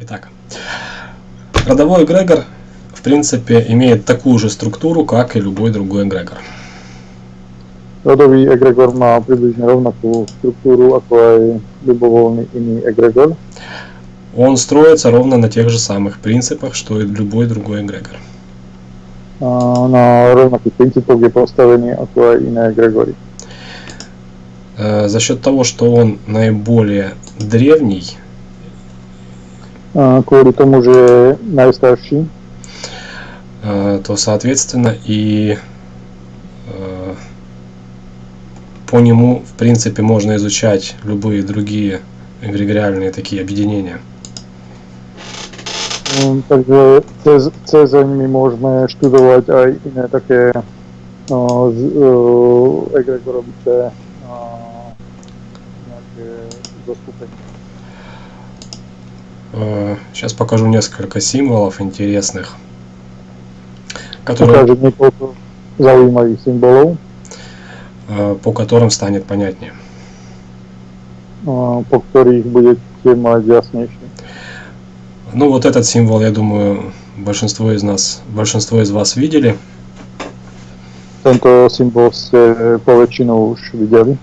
Итак, родовой эгрегор, в принципе, имеет такую же структуру, как и любой другой эгрегор. Rodový egregor má približne rovnakú štruktúru ako aj ľubovoľný iný egregor. Он строится ровно на тех же самых принципах, что и любой другой эгрегор. A na rovnakých princípoch je postavený ako aj iné egregory. Э, За счет того, что он наиболее древний, Kvôli tomu, že je najstarší, э, то, соответственно, и э, по нему, в принципе, можно изучать любые другие эгрегориальные такие объединения. Mm, takže cez, cez my môžeme študovať aj iné také no, z, Сейчас покажу несколько символов интересных, которые, symbolov, э, по которым станет понятнее. uh, po ktorých budete mať jasnejšie. Ну, вот этот символ, я думаю, большинство из нас, большинство из вас видели. Tento symbol ste po väčšinu už videli.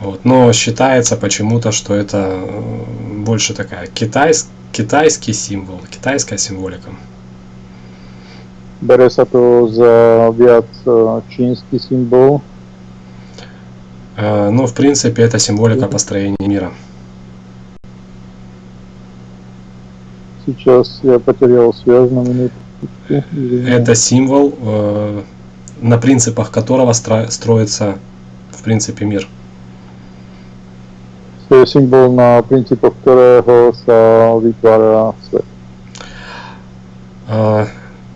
Вот. Но считается почему-то, что это э, больше такая китайс, китайский символ, китайская символика. Bere sa to za viac uh, čínsky symbol, Э, Но, в принципе, это символика построения мира. Сейчас я потерял связь на. Извини. Это символ, э, на принципах которого стро- строится, в принципе, мир. To je symbol na princípoch ktorého sa vytvára svet. Э,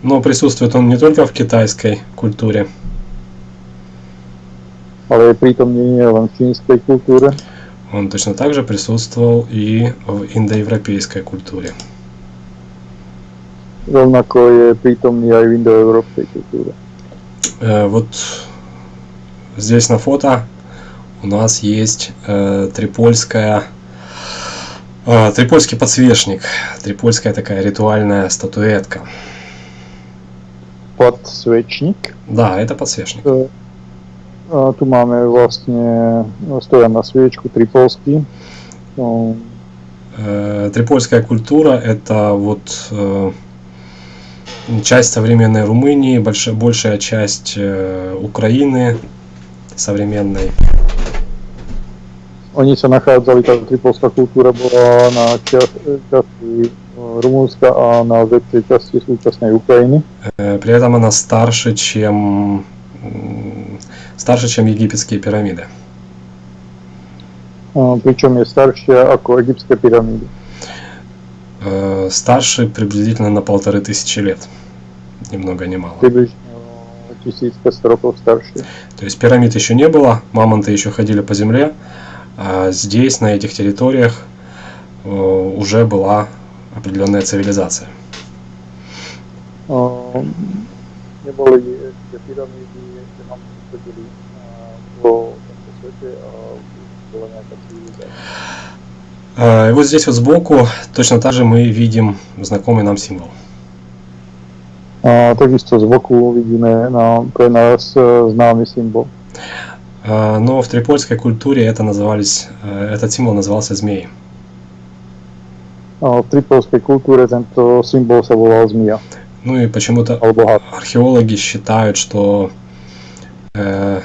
Но присутствует он не только в китайской культуре, prítomný nie len v čínskej kultúre, он точно так же присутствовал и в индоевропейской культуре. rovnako je prítomný aj v indoeurópskej kultúre. Э, Вот здесь на фото у нас есть э, трипольская э, трипольский подсвечник, трипольская такая ритуальная статуэтка. Podsvečník. Да, это подсвечник. Tu máme vlastne stojan sviečku tripolský. No, Э, Трипольская культура это вот э, часть современной Румынии, больш- большая часть э, Украины современной. Oni sa nachádzali, tá tripolská kultúra bola na čas, časti e, Rumúnska a na väčšej časti súčasnej Ukrajiny. Э, При этом она старше, чем старше, чем египетские пирамиды. Je staršia ako egyptské pyramídy. Э, Старше приблизительно на полторы тысячи лет. Ни много ни мало. Približne o 1500 rokov staršie. То есть пирамид еще не было, мамонты еще ходили по земле, а здесь, на этих территориях, э, уже была определенная цивилизация. Nám chodili a, po tomto svete a bola nejaká civilizácia. Э, И вот здесь вот сбоку точно так же мы видим знакомый нам символ. Takisto z boku vidíme na, pre nás e, známy symbol. Э, Но в трипольской культуре это назывались, э, этот символ назывался. A v tripolskej kultúre tento symbol sa volal zmia, Ну и почему-то археологи считают, что э,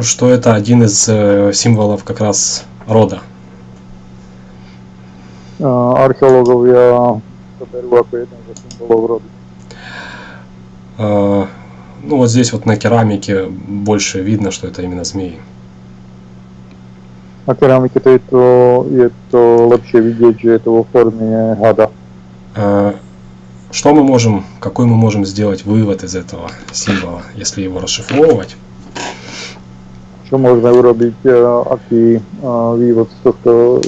что это один из э, символов как раз рода. Berú ako jeden zo symbolov rodu. Э, Ну вот здесь вот на керамике больше видно, что это именно змеи. Na keramike tejto je to lepšie vidieť, že je to vo forme hada. Э, Что мы можем, какой мы можем сделать вывод из этого символа, если его расшифровывать? E, aký e, vývod z tohto,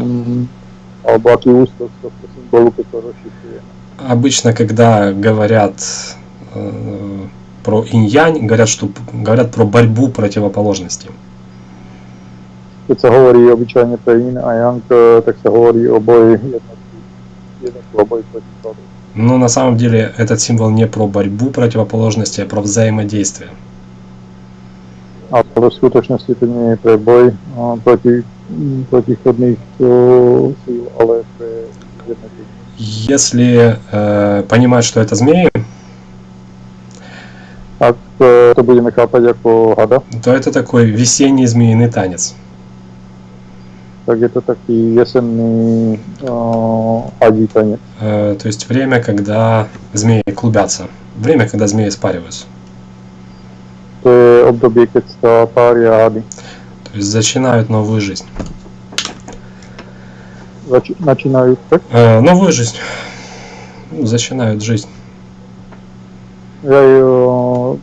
um, alebo aký ústok z tohto symbolu, keď to rozšifrujeme. Обычно, когда говорят э, про инь-янь, говорят, что говорят про борьбу противоположностей. keď sa hovorí obyčajne pre yin a yang, eh, tak sa hovorí o boji jednotky, jednotku o boji proti zlodu. Но на самом деле этот символ не про борьбу противоположностей, а про взаимодействие. Nie je pre boj eh, proti mm, protichodných eh, síl, ale pre jednotlivých. Если э, понимать, что это змеи, Ak eh, to budeme chápať ako hada, то это такой весенний змеиный танец. je to taký jesenný uh, hadí tanec. Э, то есть время, когда змеи клубятся. Время, когда змеи спариваются. To je obdobie, keď sa pária hady. То есть начинают новую жизнь. Načínajú tak? Э, новую жизнь. Ну, Начинают жизнь. Ja, uh, Э,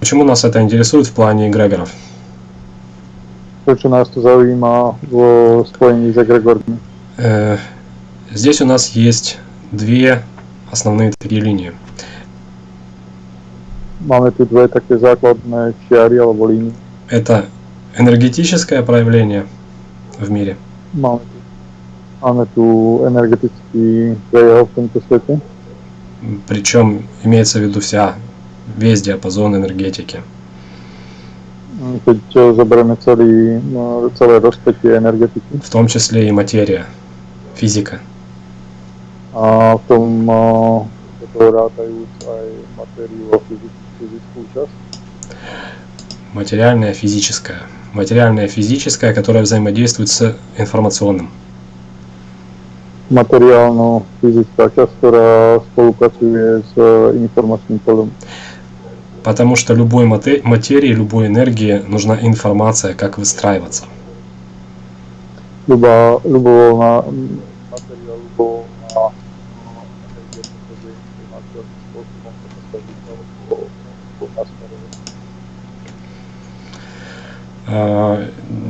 Почему нас это интересует в плане эгрегоров? prečo nás to zaujíma vo spojení s egregormi? Э, Здесь у нас есть две основные такие линии. Máme tu dve také základné čiary alebo línie. Это энергетическое проявление в мире Máme tu, máme tu energetický prejav v tomto svete. Причем имеется в виду вся, весь диапазон энергетики. Zoberieme celý, no, celé rozpätie energetiky В том числе и материя, физика. aj matériu a fyzickú, fyzickú časť. Материальное, физическое. Материальное, физическое, которое взаимодействует с информационным. Časť, ktorá spolupracuje s eh, informačným polom. Потому что любой мате- материи, любой энергии нужна информация, как выстраиваться. Ľuba, ľubovoľná mm, materiál, ľubovoľná mm, energia potrebuje informáciu, akým spôsobom sa postaviť alebo alebo nasmerovať. А,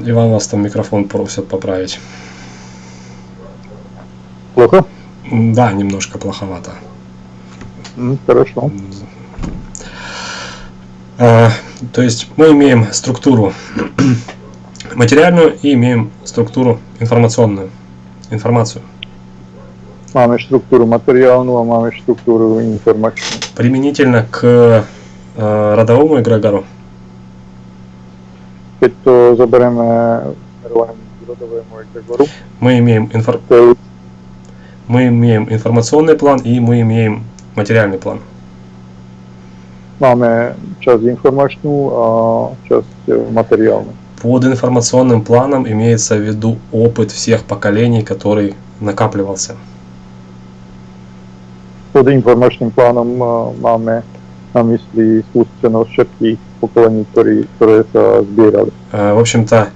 Иван, вас там микрофон просят поправить. Плохо? Да, немножко плоховато. Хорошо. А, То есть мы имеем структуру материальную и имеем структуру информационную. Информацию. Štruktúru materiálnu a máme štruktúru informačnú. Применительно к э, родовому эгрегору Keď to zoberieme k rodovému egregoru, мы имеем, инфор- to je, мы имеем информационный план и мы имеем материальный план. máme časť informačnú a časť e, materiálnu. Под информационным планом имеется в виду опыт всех поколений, который накапливался. Pod informačným plánom e, máme na mysli skúsenosť všetkých ktoré sa zbierali. Э, В общем-то,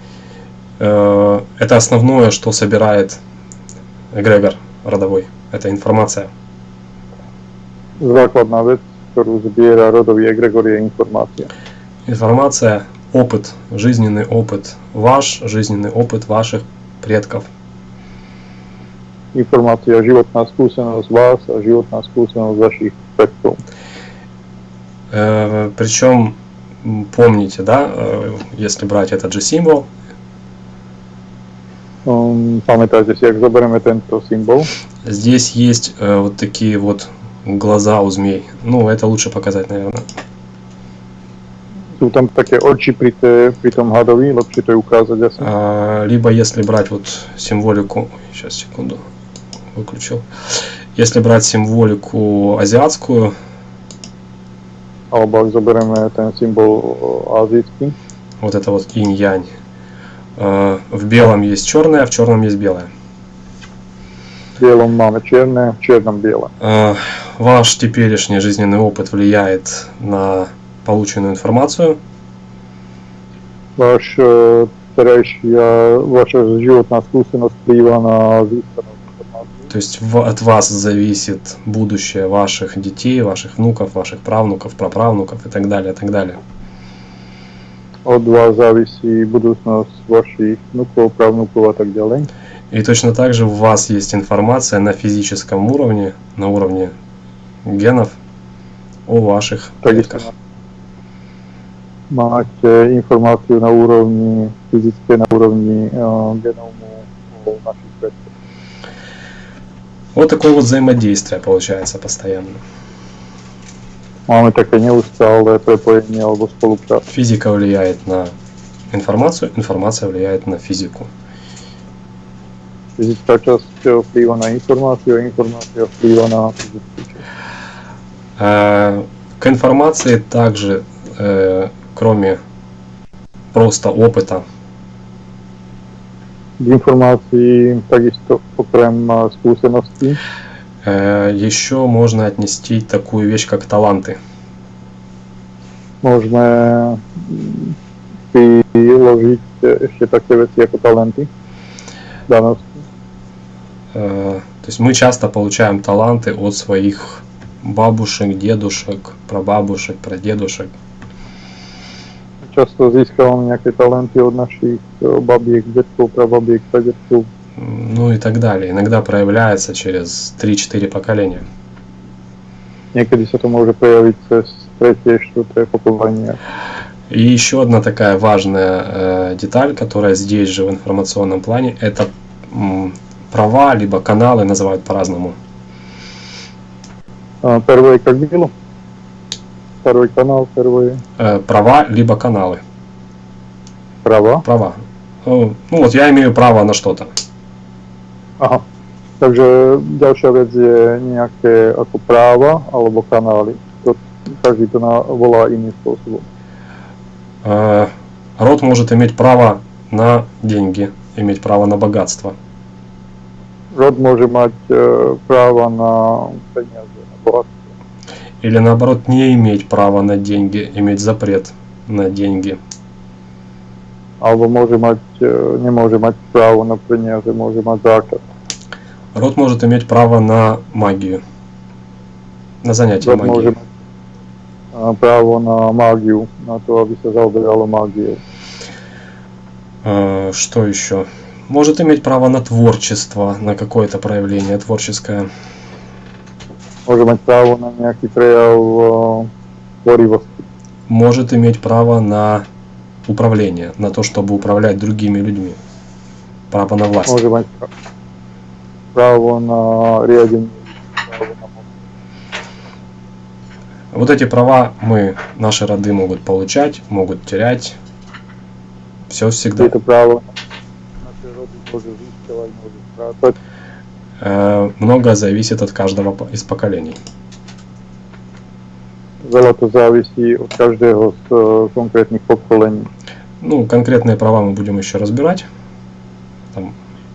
э, это основное, что собирает эгрегор родовой. Это информация. Základná vec, zbiera rodový egregor, je informácia. Информация, опыт, жизненный опыт ваш, жизненный опыт ваших предков. Skúsenosť vás a životná skúsenosť vašich predkov. Э, Причем помните, да, э, если брать этот же символ, Si, ak zoberieme tento symbol, здесь есть э, вот такие вот глаза у змей. Ну, это лучше показать, наверное. tam také oči pri, té, pri tom hadovi, lepšie to je ukázať asi. А, Либо если брать вот символику, сейчас секунду, выключил. Если брать символику азиатскую, ak zoberieme ten symbol o, azijský, вот это вот инь-янь, э, в белом есть черное, в черном есть белое. v bielom máme čierne, v čiernom biele. Э, Ваш теперешний жизненный опыт влияет на полученную информацию, vaša životná skúsenosť vplýva na získanú informáciu. то есть в- от вас зависит будущее ваших детей, ваших внуков, ваших правнуков, праправнуков и так далее, и так далее. Od vás závisí budúcnosť vašich vnúkov, pravnúkov a tak ďalej. И точно так же у вас есть информация на физическом уровне, на уровне генов о ваших Takisto предках. e, informáciu na úrovni fyzické, na úrovni e, genómu o našich predkoch. Вот такое вот взаимодействие получается постоянно. Máme také neustále prepojenie alebo spoluprácu. Физика влияет на информацию, информация влияет на физику. Fyzická časť e, vplýva na informáciu a informácia vplýva na fyzickú časť. Э, К информации также, э, кроме просто опыта, informácii takisto okrem e, skúseností э, еще можно отнести такую вещь, как таланты. mm, e, ešte také veci ako talenty, danosti. Э, То есть мы часто получаем таланты от своих бабушек, дедушек, прабабушек, прадедушек. Získavame nejaké talenty od našich e, babiek, detkov, prababiek, pradetkov. Ну и так далее. Иногда проявляется через 3-4 поколения. To môže prejaviť cez tretie, štvrté pokolenie. И еще одна такая важная э, деталь, которая здесь же в информационном плане, это м, права, либо каналы называют по-разному. А, Первое как было? Второй канал, первые Э, права, либо каналы. права. Права. Ну, ну вот я имею право на что-то. Aha. Takže ďalšia vec je nejaké ako práva alebo kanály. To, každý to volá spôsobom. Э, род может иметь право на деньги, иметь право на богатство. Môže mať e, práva na peniaze, na bohatstvo. Или наоборот не иметь права на деньги, иметь запрет на деньги. Alebo môže mať, e, nemôže mať právo na peniaze, môže mať zákaz. Род может иметь право на магию, на занятие môže магией. mať e, právo na mágiu, na to, aby sa zaoberalo mágiou. Э, Что еще? Может иметь право на творчество, на какое-то проявление творческое. Môže mať právo na nejaký prejav e, tvorivosti. Может иметь право на управление, на то, чтобы управлять другими людьми. Право на власть. Môže mať právo na moc. Вот эти права мы, наши роды могут получать, могут терять. Все всегда. Môžu strácať. Э, Многое зависит от каждого из поколений. To závisí od každého z e, konkrétnych pokolení. Ну, конкретные права мы будем еще разбирать.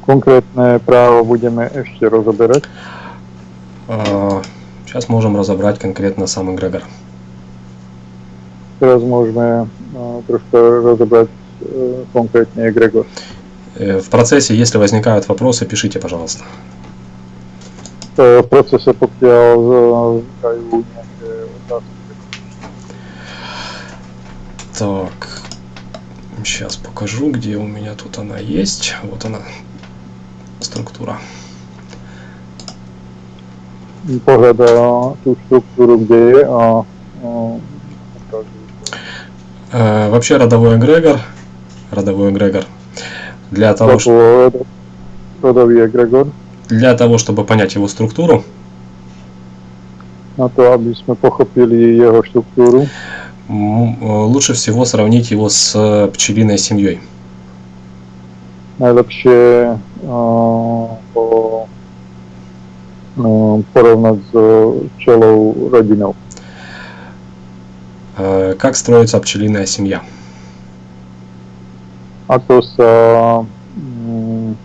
Právo budeme ešte rozoberať. э, сейчас можем разобрать конкретно сам эгрегор. Teraz môžeme e, troška rozobrať e, konkrétne egregor. Э, В процессе, если возникают вопросы, пишите, пожалуйста. Vznikajú nejaké otázky, Так, сейчас покажу, где у меня тут она есть. Вот она, структура. tú štruktúru, kde je a, a ukáže. Э, Вообще родовой эгрегор, родовой эгрегор, для того, Toto rodový egregor, для того, чтобы понять его структуру, na to, aby sme pochopili jeho štruktúru, м, э, лучше всего сравнить его с э, пчелиной семьей. najlepšie uh, po, uh, porovnať s včelou rodinou. Э, Как строится пчелиная семья? Ako sa mm,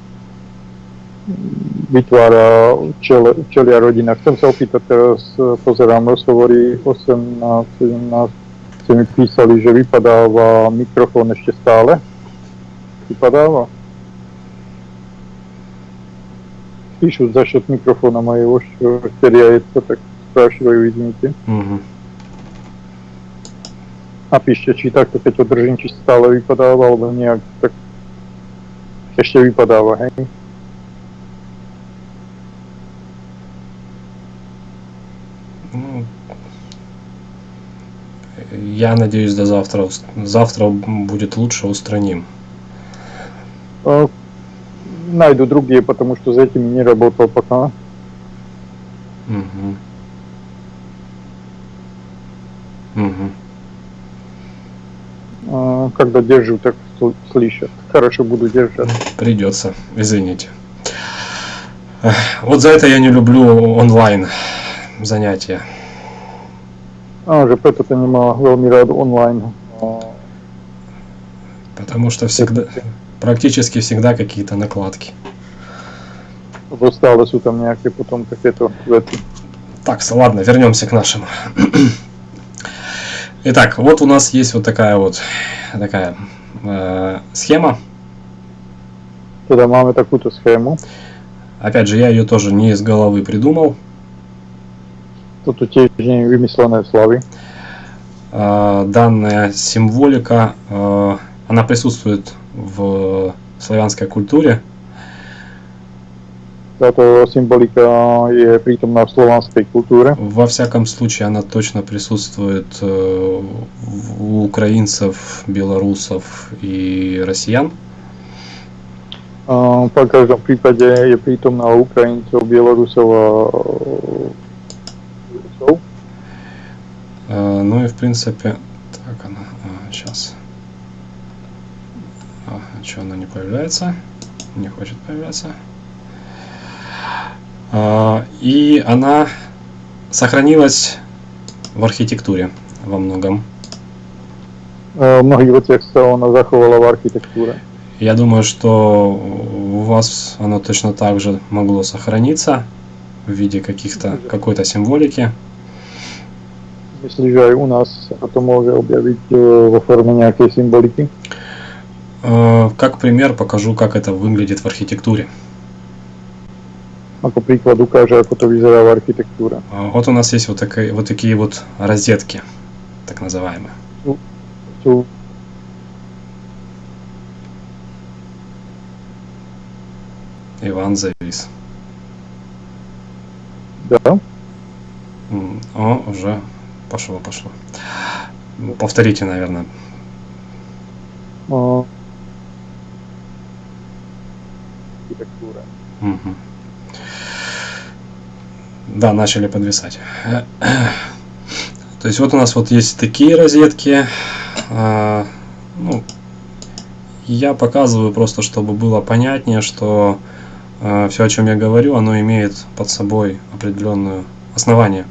vytvára včel, včelia rodina. Chcem sa opýtať teraz, eh, pozerám rozhovory 18, 17, ste mi písali, že vypadáva mikrofón ešte stále. Vypadáva? Пишут за счет микрофона моего, что теряется, так спрашиваю, извините. Мгм. Napíšte, či takto, keď to držím, či stále vypadáva, alebo nejak tak ešte vypadáva, hej? Ну, Я надеюсь, до завтра. Завтра будет лучше, устраним. Найду другие, потому что за этими не работал пока. Мгм. Э, Когда держу, так сл- слышат. Хорошо буду держать. Придется, извините. Вот за это я не люблю онлайн занятия. А, to nemá veľmi rád online. А, Потому что всегда, практически всегда какие-то накладки. Lebo stále sú tam nejaké potom takéto veci. Так, с- ладно, вернемся к нашему. Итак, вот у нас есть вот такая вот такая э, схема. Teda máme takúto schému. Опять же, я ее тоже не из головы придумал. Tiež nie je vymyslené slavy. Э, данная символика, э, она присутствует в славянской культуре. Táto symbolika je prítomná v slovanskej kultúre. Во всяком случае, она точно присутствует э, у украинцев, белорусов и россиян. A v každom prípade je prítomná u Ukrajincov, Bielorusov a Rusov. Ну и в принципе, так она сейчас. А, что она не появляется? Не хочет появляться. А, И она сохранилась в архитектуре во многом. Mnohých veciach sa ona zachovala v architektúre. Я думаю, что у вас оно точно так же могло сохраниться в виде каких-то какой-то символики. Myslím, že aj u nás sa to môže objaviť e, vo Как пример покажу, как это выглядит в архитектуре. Príklad ukáže, ako to vyzerá v architektúre. А, Вот у нас есть вот, такие, вот такие вот розетки, так называемые. Sú Иван завис. да, О, уже пошло, пошло. Ну, Повторите, наверное. a, Да, начали подвисать. То есть вот у нас вот есть такие розетки. А, Ну, я показываю просто, чтобы было понятнее, что все, о чем я говорю, оно имеет под собой определенное основание.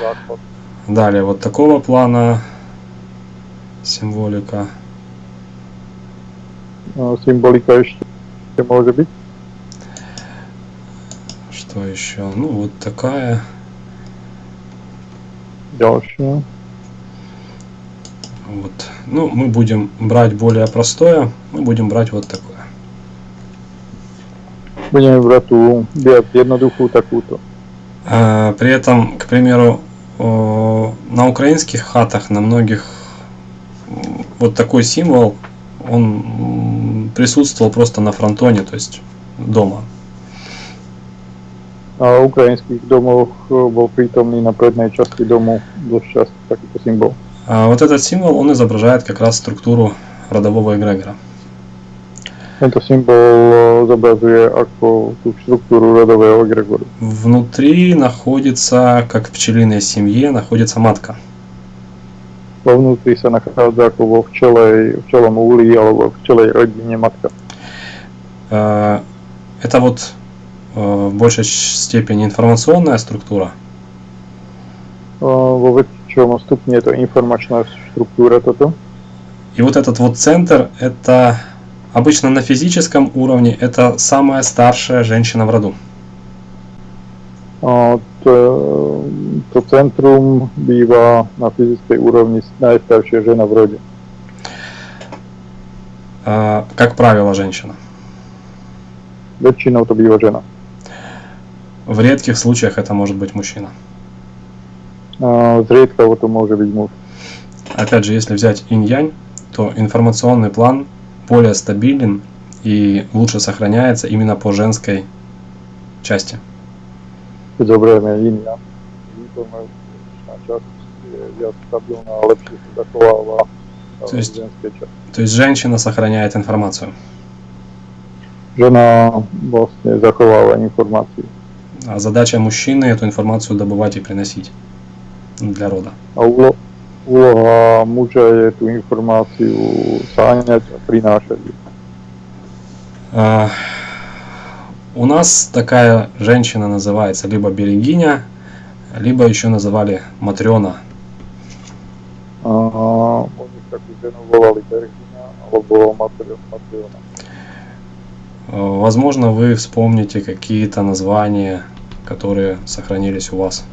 Základ. Далее вот такого плана символика. Symbolika ešte môže byť. Что еще? Ну, вот такая. Ďalšia. Вот. Ну, мы будем брать более простое. Мы будем брать вот такое. Brať tú viac jednoduchú takúto. А, При этом, к примеру, на украинских хатах, на многих вот такой символ, он присутствовал просто на фронтоне, то есть дома. V ukrajinských domoch e, bol prítomný na prednej časti domu dosť často takýto symbol. А вот этот символ, он изображает как раз структуру родового эгрегора. Symbol e, zobrazuje ako tú štruktúru rodového egregoru. Внутри находится, как в пчелиной семье, находится матка. Vo včelej, včelom úli alebo v včelej rodine matka. Э, Это вот э, в большей степени информационная структура, Vo väčšom stupni je to informačná štruktúra toto. И вот этот вот центр, это обычно на физическом уровне, это самая старшая женщина в роду. A centrum býva na fyzickej úrovni najstaršia žena v rode. А, Как правило, женщина. Väčšinou to býva žena. В редких случаях это может быть мужчина. A Zriedkavo to môže byť muž. Опять же, если взять инь-янь, то информационный план более стабилен и лучше сохраняется именно по женской части. keď zoberieme iný lepšie sa zachováva To есть- v ženskej časti. То есть женщина сохраняет информацию, Žena vlastne zachováva informácie. а задача мужчины эту информацию добывать и приносить для рода. Je tú informáciu sáňať a prinášať ju. А, У нас такая женщина называется либо берегиня, либо еще называли Матрена. Э, Возможно, вы вспомните какие-то названия, которые сохранились у вас.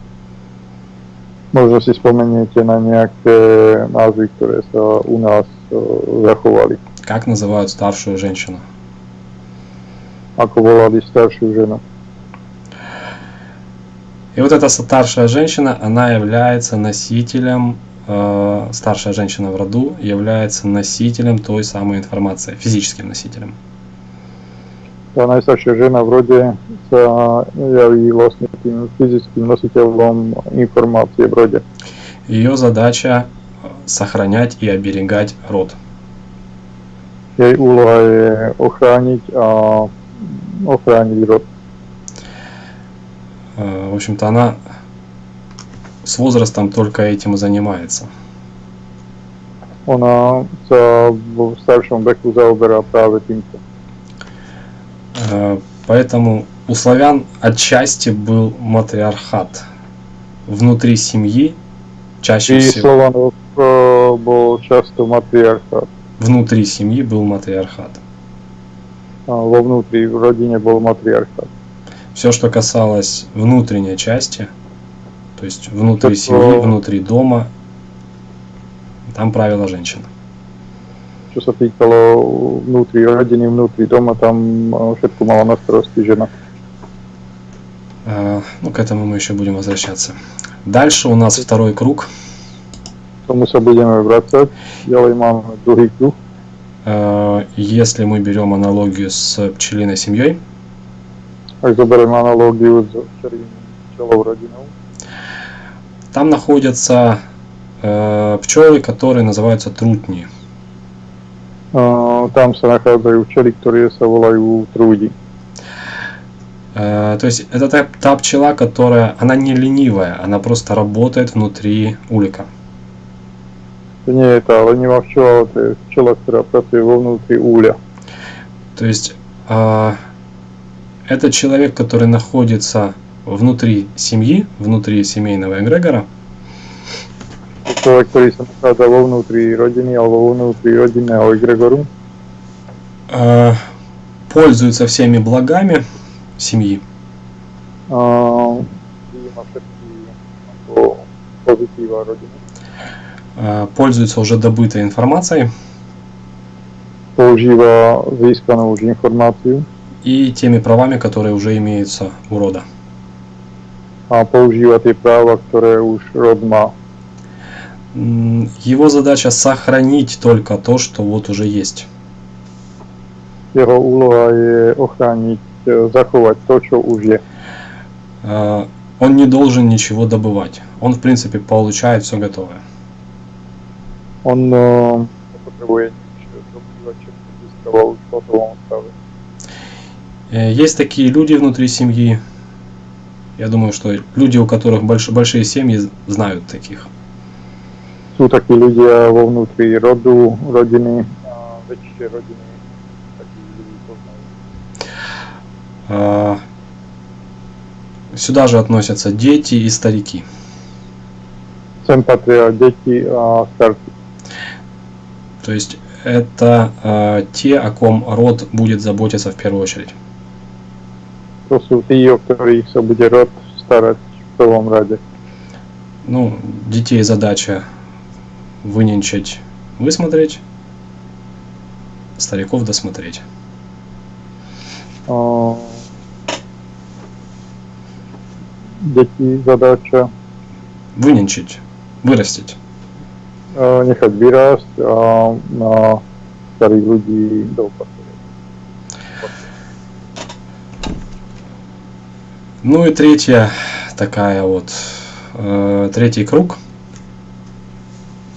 Možno si spomeniete na nejaké názvy, ktoré sa u nás e, zachovali. Как называют старшую женщину? Ako volali staršiu ženu. И вот эта старшая женщина, она является носителем, э, старшая женщина в роду является носителем той самой информации, физическим носителем. Tá najstaršia žena v rode sa javí vlastne tým fyzickým nositeľom informácie v rode. Ее задача э, сохранять и оберегать род. Jej úloha je ochrániť a ochrániť rod. Э, В общем-то, она с возрастом только этим и занимается. Vo staršom veku zaoberá práve týmto. Э, Поэтому у славян отчасти был матриархат. Внутри семьи чаще Pri всего Slovanoch e, bol často matriarchát. внутри семьи был матриархат. Vo vnútri, v rodine bol matriarchát. Все, что касалось внутренней части, то есть внутри Так, семьи, э, внутри дома, там правила. Čo sa týkalo vnútri rodiny, vnútri doma, tam e, všetko mala na starosti žena. Э, Ну, к этому мы еще будем возвращаться. Дальше у нас второй круг. Sa budeme vrácať. Ďalej máme druhý kruh. Э, Если мы берем аналогию с пчелиной семьей, S včelým včelou rodinou, там находятся э, пчелы, которые называются трутни. e, včely, ktoré sa volajú trúdi. Э, То есть это та, та пчела, которая, она не ленивая, она просто работает внутри улика. Včela, ale to je včela, ktorá pracuje vo vnútri úľa. То есть а, это человек, который находится внутри семьи, внутри семейного эгрегора, vo vnútri rodiny alebo vo vnútri rodinného egregoru, а, пользуется всеми благами семьи, а, пользуется уже добытой информацией používa získanú už informáciu и теми правами, которые уже имеются у рода. a používa tie práva, ktoré už rod má. М, Его задача сохранить только то, что вот уже есть. Jeho úloha je ochrániť, e, zachovať to, čo už je. А, Он не должен ничего добывать. Он, в принципе, получает все готовое. On e, nepotrebuje nič dobývať, všetko získava už v hotovom stave. Э, Есть такие люди внутри семьи. Я думаю, что люди, у которых больш- большие семьи, знают таких. Sú takí ľudia vo vnútri rodu, rodiny, a väčšie rodiny, ľudí poznajú. А, Сюда же относятся дети и старики. Sem patria a starci. То есть это а, те, о ком род будет заботиться в первую очередь. Sa bude rod starať v prvom rade. Ну, детей задача выненчить, высмотреть, стариков досмотреть. A deti zadáča Выненчить, вырастить. e, nechať vyrásť a na starých ľudí Ну и третья такая вот. Э, третий круг.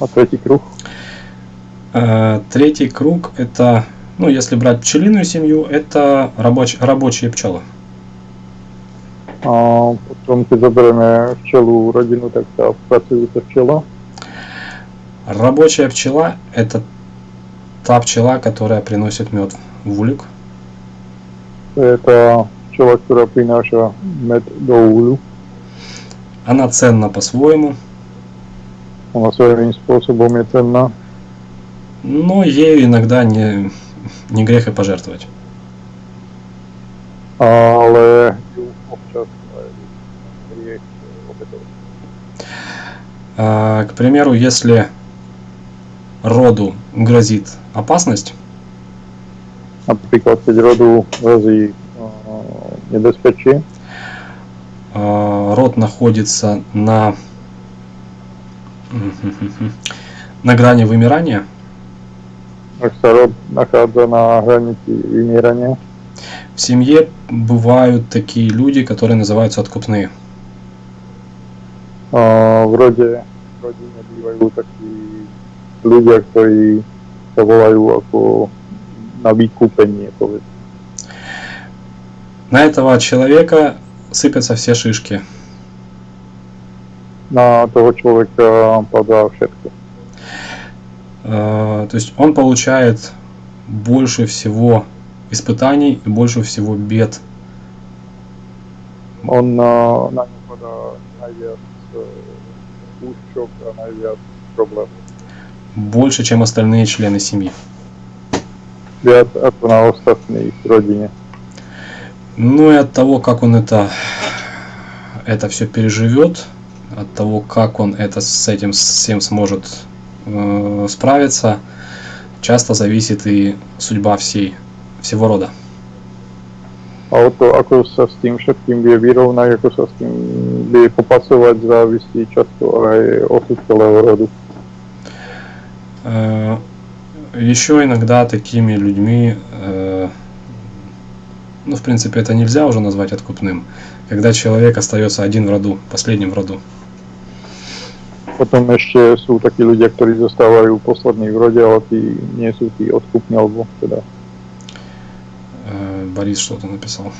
A tretí kruh? Э, Третий круг это, ну, если брать пчелиную семью, это рабоч, рабочие пчелы. A potom, keď zoberieme včelu rodinu, tak tá pracujúca včela. Рабочая пчела это та пчела, которая приносит мед в улик. To včela, ktorá prináša med do úľu. Она ценна по-своему, Ona svojím spôsobom je cenná, но ею иногда не, не грех и пожертвовать. ale ju občas aj hriech obetovať. А, К примеру, если роду грозит опасность, Napríklad, keď rodu hrozí а, род находится на на грани вымирания, rod nachádza na hranici vymierania, в семье бывают такие люди, которые называются откупные. v rodine bývajú takí ľudia, ktorí sa volajú ako na vykúpenie, povedz. На этого человека сыпятся все шишки. Na toho človeka padá všetko. А, То есть он получает больше всего испытаний и больше всего бед. A najviac problémov. Больше, чем остальные члены семьи. Na ostatných v rodine. Ну и от того, как он это, это все переживет, от того, как он это с этим всем сможет э, справиться, часто зависит и судьба всей, всего рода. A o to, ako sa s tým všetkým vie vyrovnať, ako sa s tým vie popasovať, závisí často aj osud celého rodu. Еще иногда такими людьми, э, ну, в принципе, это нельзя уже назвать откупным, когда человек остается один в роду, последним в роду. Potom ešte sú takí ľudia, ktorí zostávajú poslední v rode, ale tí nie sú tí odkupní, alebo teda Э, Борис что-то написал.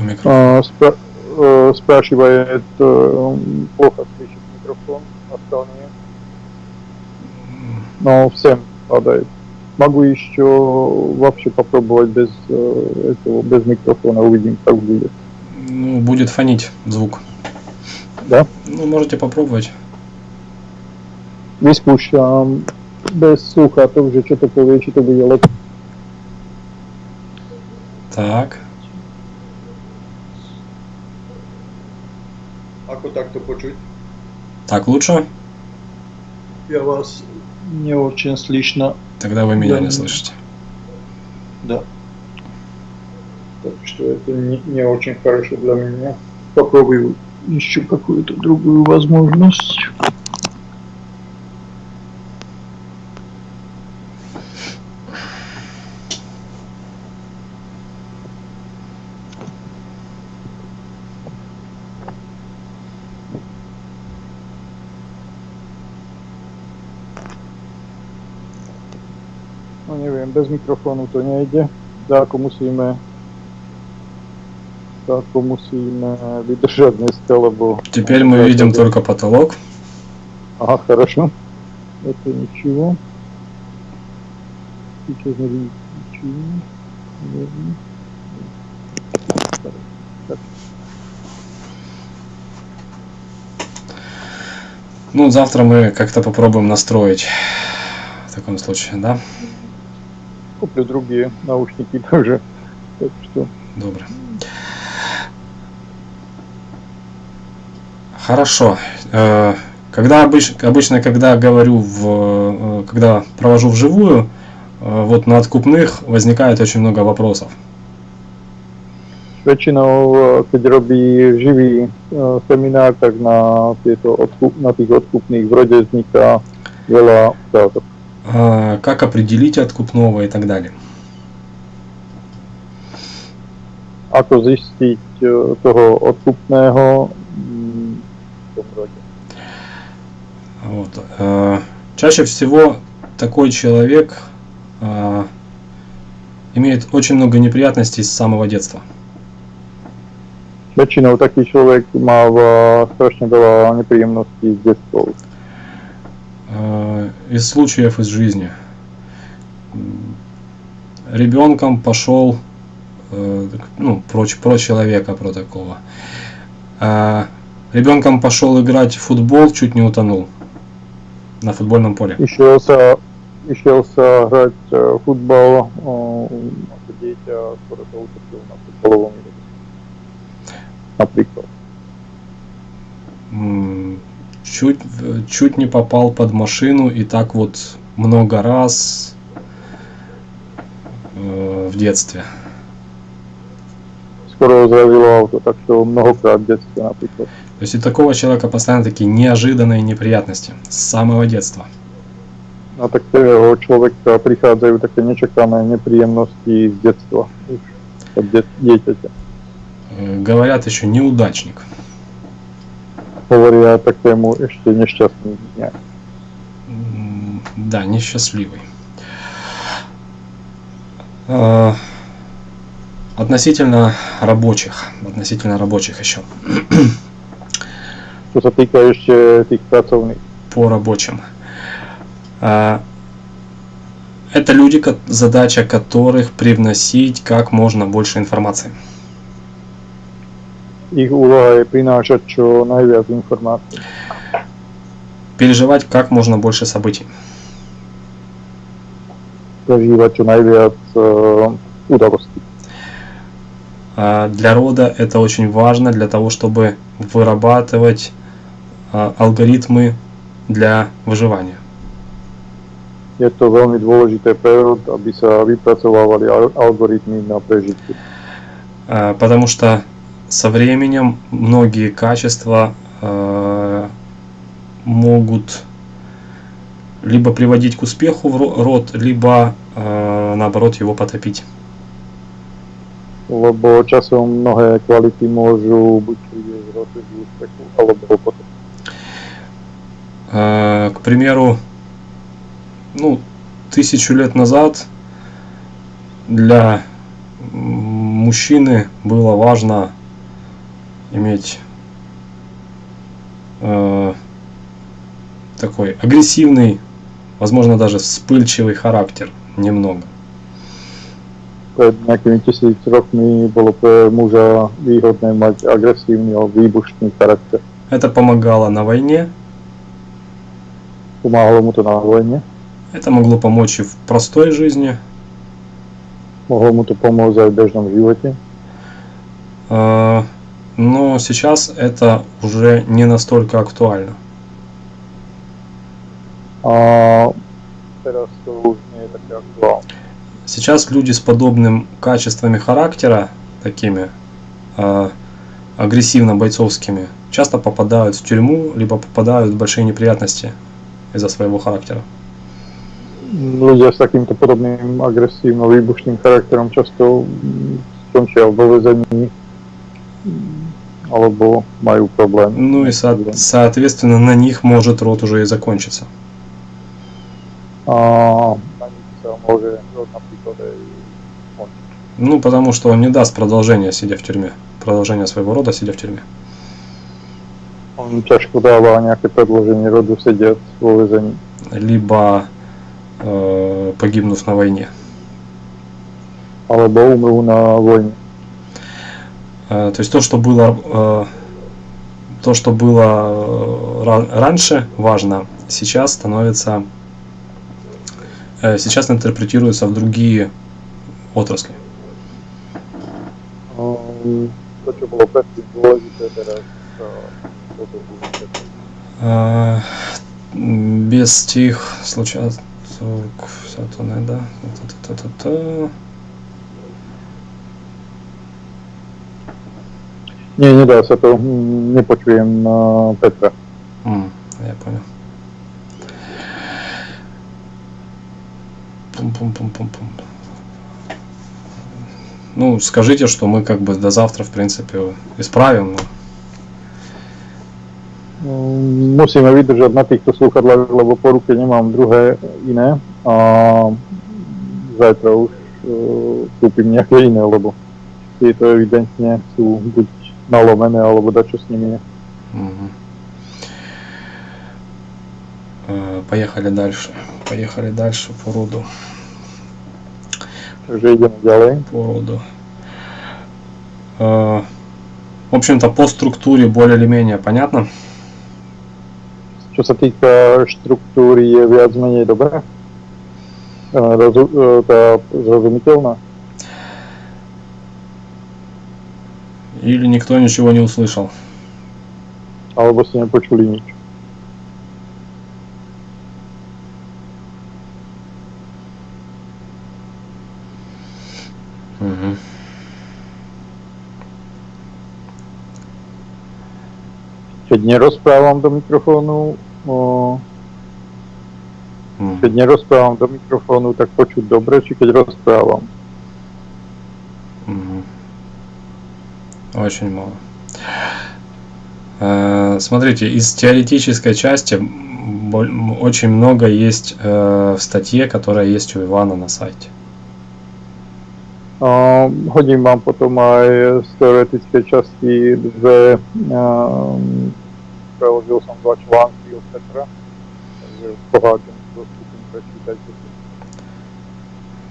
Микрофон. Spra- e, sprášivает e, плохо слышит микрофон, остальные. Но всем падает. Могу еще вообще попробовать без э, этого, без микрофона, увидим, как будет. Ну, будет фонить звук. Да? Ну, можете попробовать. Vyskúšam bez sluchátok, že čo to povie, či to bude lepšie. Так. Ako takto počuť? Так лучше? Я вас не очень слышно. Тогда вы меня Да. не слышите. Да. Так что это не, не очень хорошо для меня. Попробую еще какую-то другую возможность. No neviem, bez mikrofónu to nejde. Dáko musíme Dáko musíme vydržať dneska, lebo... Теперь мы видим только потолок. Ага, хорошо. Это ничего. Сейчас не видно ничего. Ну, завтра мы как-то попробуем настроить в таком случае, да? Куплю другие наушники тоже. Так что Добро. Хорошо. Э, Когда обыч- обычно, когда говорю в, э, когда провожу вживую, э, вот на откупных возникает очень много вопросов. väčšinou, keď robí živý seminár, tak na, tieto odkup, na tých odkupných v rode vzniká veľa otázok. А, как определить откупного и так далее. Ako zistiť e, toho odkupného. Вот. а, Чаще всего такой человек а, имеет очень много неприятностей с самого детства. Väčšinou taký človek má strašne veľa nepríjemností z detstva. А, Из случаев из жизни. Ребенком пошел, э, ну, про, про человека, про такого. А, Ребенком пошел играть в футбол, чуть не утонул на футбольном поле. Išiel sa, išiel sa hrať e, futbal o, ako dieťa, ktoré Чуть, в- чуть не попал под машину и так вот много раз э, в детстве. Skoro ho zrazilo auto, tak to mnohokrát v detstve napríklad. То есть у такого человека постоянно такие неожиданные неприятности с самого детства. Prichádzajú také nečakané nepríjemnosti z detstva. Už od de- dieťaťa. Э, Говорят еще неудачник. Hovoria takému ešte nešťastný dňa. М, Да, несчастливый. Э, Относительно рабочих, относительно рабочих еще, sa týka ešte tých pracovných. по рабочим. А, Это люди, задача которых привносить как можно больше информации. Ich úloha je prinášať čo najviac informácií. Переживать как можно больше событий. Najviac uh, udalostí. А Для рода это очень важно для того, чтобы вырабатывать а, алгоритмы для выживания. Je to veľmi dôležité pre rod, aby sa vypracovávali al- algoritmy na prežitie. А, Потому что со временем многие качества а, могут либо приводить к успеху в ро- род, либо а, наоборот его потопить. Lebo časom mnohé kvality môžu buď z rodu k úspechu, alebo potom. А, К примеру, ну, тысячу лет назад для мужчины было важно иметь э, такой агрессивный, возможно, даже вспыльчивый характер немного. Rokmi bolo pre muža výhodné mať agresívny a výbušný charakter. Это помогало на войне, Pomáhalo mu to na vojne, это могло помочь и в простой жизни. to pomôcť aj v bežnom živote, э, но сейчас это уже не настолько актуально. také aktuálne. Сейчас люди с подобным качествами характера, такими э, агрессивно-бойцовскими, часто попадают в тюрьму, либо попадают в большие неприятности из-за своего характера. Ľudia s takýmto podobným agresívno výbušným charakterom často mm, skončia vo alebo majú problém. Ну и со- соответственно на них может род уже sa môže rod napríklad aj skončiť. Ну потому что он не даст продолжения, сидя в тюрьме. Продолжения своего рода, сидя в тюрьме. On ťažko dáva nejaké predloženie rodu sediac vo vezení. Либо э, погибнув на войне. alebo umrú na vojne. Э, То есть то, что было, э, то, что было э, ра- раньше важно, сейчас становится, сейчас интерпретируется в другие отрасли. Um, to, čo bolo predtým dôležité, teraz uh, toto dôležité. Э, м, Без тих случается не, да. Та-та-та-та-та. Nie, nedá sa to, hm, nepočujem uh, Petra. М, Я понял. Пум-пум-пум-пум-пум. Ну, скажите, что мы как бы до завтра, в принципе, исправим. но- Mm, Musíme vydržať na týchto slúchadlách, lebo po ruke nemám druhé iné a zajtra už uh, kúpim nejaké iné, lebo tieto evidentne sú buď nalomené, alebo dačo. Мгм. Э, Поехали дальше. Поехали дальше по роду. Ideme ďalej. По роду. Э, В общем-то, по структуре более или менее понятно. Čo sa týka štruktúry, je viac menej. E, e, tá zrozumiteľná. Или никто ничего не услышал. Alebo ste nepočuli nič. Мгм. Keď nerozprávam do mikrofónu, o, Мгм. keď nerozprávam do mikrofónu, tak počuť dobre, či keď rozprávam. Очень мало. Э, Смотрите, из теоретической части очень много есть э, в статье, которая есть у Ивана на сайте. Hodím vám potom aj z teoretickej časti dve, preložil som dva články od Petra, takže poháčam dostupím, prečítajte si.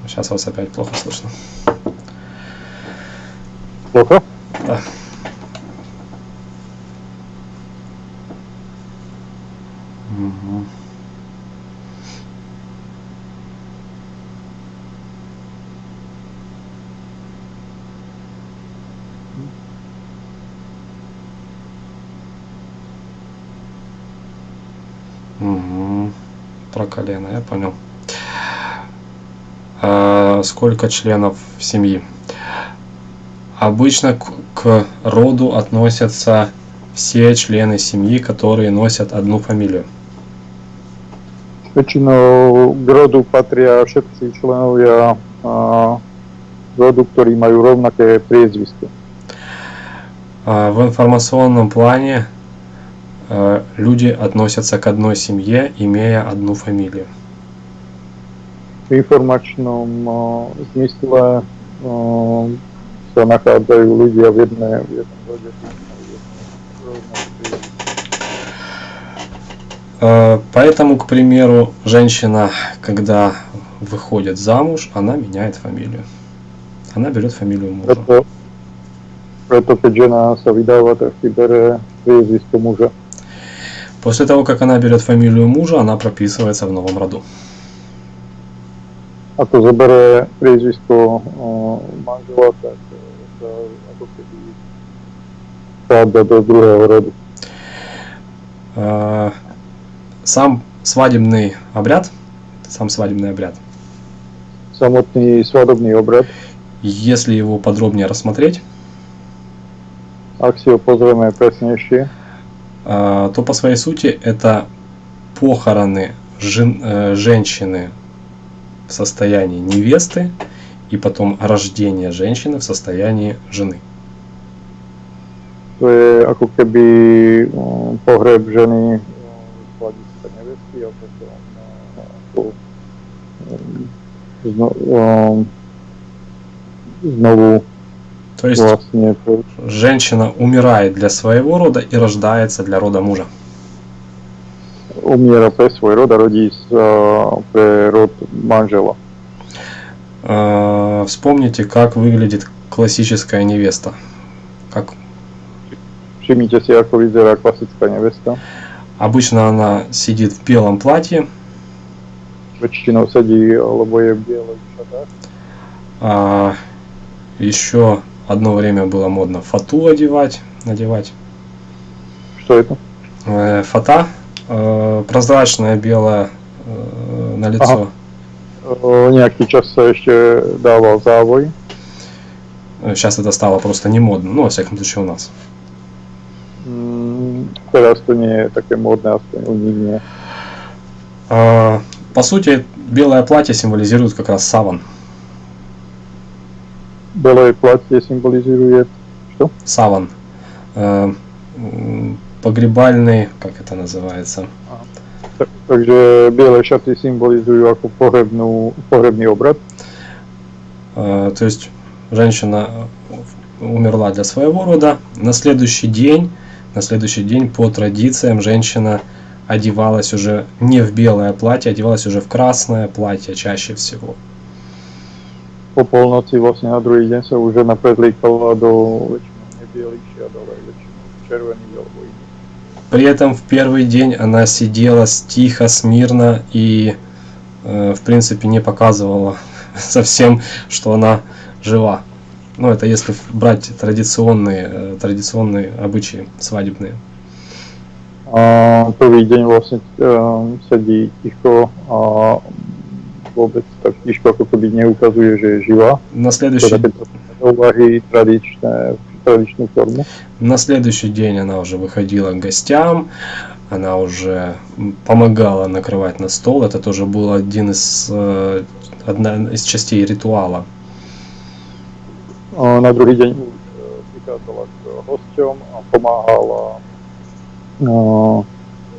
Сейчас вас опять плохо слышно. Ploko? Да. Мгм. Мгм. Про колено, я понял. А, сколько членов семьи? Обычно к, роду относятся все члены семьи, которые носят одну фамилию. Väčšinou k rodu patria všetci členovia rodu, ktorí majú rovnaké priezvisko. А в информационном плане э, люди относятся к одной семье, имея одну фамилию. V informačnom a, ktorí majú jedno rovnaké priezvisko. Э, Поэтому, к примеру, женщина, когда выходит замуж, она меняет фамилию. Она берет фамилию мужа. Muža. После того, как она берет фамилию мужа, она прописывается в новом роду. Ako zoberie priezvisko o, manžela, keby vchádza do druhého rodu. Э, Сам свадебный обряд, сам свадебный обряд, Samotný svadobný obrad, если его подробнее рассмотреть, ho pozrieme presnejšie, э, то по своей сути это похороны жен- э, женщины в состоянии невесты и потом рождение женщины в состоянии жены. to je ako keby pohreb ženy z hľadiska nevesty a potom znovu То есть женщина умирает для своего рода и рождается для рода мужа. umiera pre svoj rod a rodí pre rod manžela. Э, Вспомните, как выглядит классическая невеста. Как si, ako vyzerá klasická nevesta. обычно она сидит в белом платье, sedí alebo je v bielých šatách. а еще одно время было модно фату одевать, надевать. Je to? Э, Фата э, прозрачная белая э, на лицо. O, nejaký čas sa ešte dával závoj. Сейчас это стало просто не модно, ну, во всяком случае у нас. Teraz to nie aspoň u nich nie. А, по сути, белое платье символизирует как раз саван. Белое платье символизирует что? Саван. Э, погребальный, как это называется? Takže biele šaty symbolizujú ako pohrebnú, pohrebný obrad. Э, то есть женщина умерла для своего рода. На следующий день, на следующий день по традициям женщина одевалась уже не в белое платье, одевалась уже в красное платье чаще всего. Druhý deň sa už žena predlíkala do väčšinou nebielých šiat, ale väčšinou červených alebo iných. При этом в первый день она сидела тихо, смирно и, э, в принципе, не показывала совсем, что она жива. Ну, это если брать традиционные, э, традиционные обычаи свадебные. Prvý deň vlastne uh, sedí ticho a vôbec tak tiško ako keby neukazuje, že je živá. Следующий, Teda keď to úvahy tradičné, tradičnú formu. на следующий день она уже выходила к гостям, она уже помогала накрывать на стол. Это тоже был один из, э, одна из частей ритуала. Už uh, prichádzala k hosťom a pomáhala uh,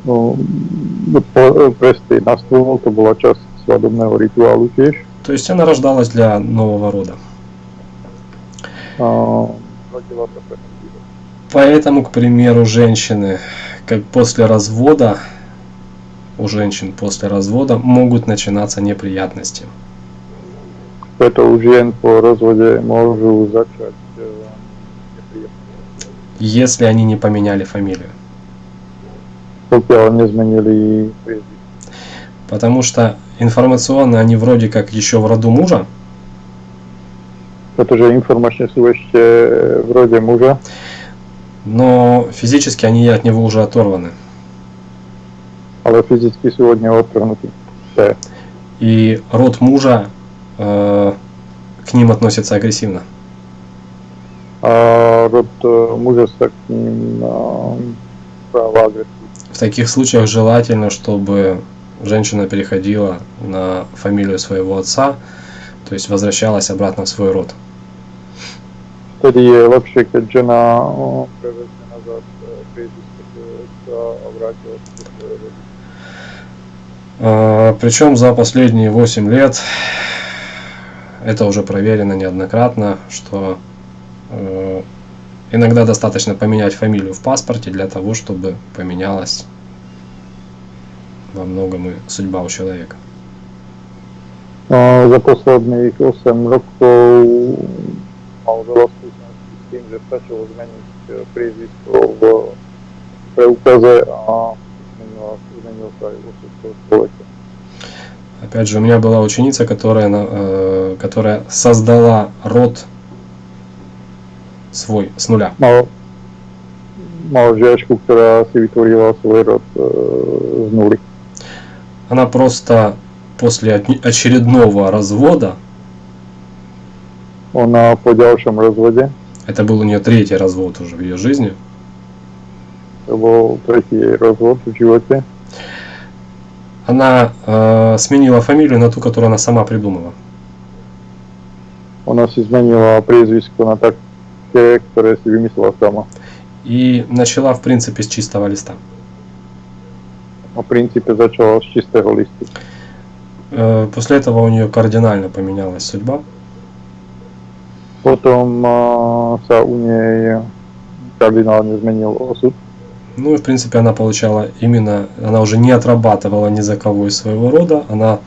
uh, po- prestieť na stôl, to bola časť svadobného rituálu tiež. То есть она рождалась для нового рода. Nový rok. Поэтому, к примеру, женщины, как после развода, у женщин после развода могут начинаться неприятности. U žien po rozvode môžu začať uh, nepríjemné, если они не поменяли фамилию. nezmenili priezvisko. Потому что информационно они вроде как еще в роду мужа, Informačne sú ešte v rode muža, но физически они от него уже оторваны. od neho odtrhnutí. To je. И род мужа э, к ним относится агрессивно. Rod uh, muža sa k ním uh, správa agresívne. В таких случаях желательно, чтобы женщина переходила на фамилию своего отца, то есть возвращалась обратно в свой род. Vtedy je lepšie, keď žena prevezme nazad vrátila sa. Причем за последние 8 лет это уже проверено неоднократно, что э, иногда достаточно поменять фамилию в паспорте для того, чтобы поменялась во многом и судьба у человека. A za posledných 8 rokov eh, priezvisko v preukaze a zmenila, zmenil sa aj osud toho človeka. Опять же, у меня была ученица, которая, э, которая создала род свой с нуля. Ktorá si vytvorila svoj rod e, z nuly. Она просто после очередного развода, Ona po ďalšom rozvode, это был у нее третий развод уже в ее жизни, bol tretí jej rozvod v živote, она э, сменила фамилию на ту, которую она сама придумала. ona si zmenila priezvisko na také, ktoré si vymyslela sama. И начала, в принципе, с чистого листа. A v princípe začala z čistého listu. Э, После этого у нее кардинально поменялась судьба. Potom sa u nej kardinálne zmenil osud. Ну и, в принципе, она получала именно, она уже не отрабатывала ни за кого из своего рода, она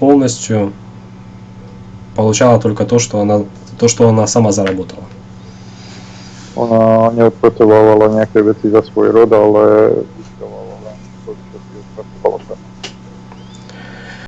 полностью получала только то, что она, то, что она сама заработала. Ona neodpracovávala nejaké veci za svoj rod, ale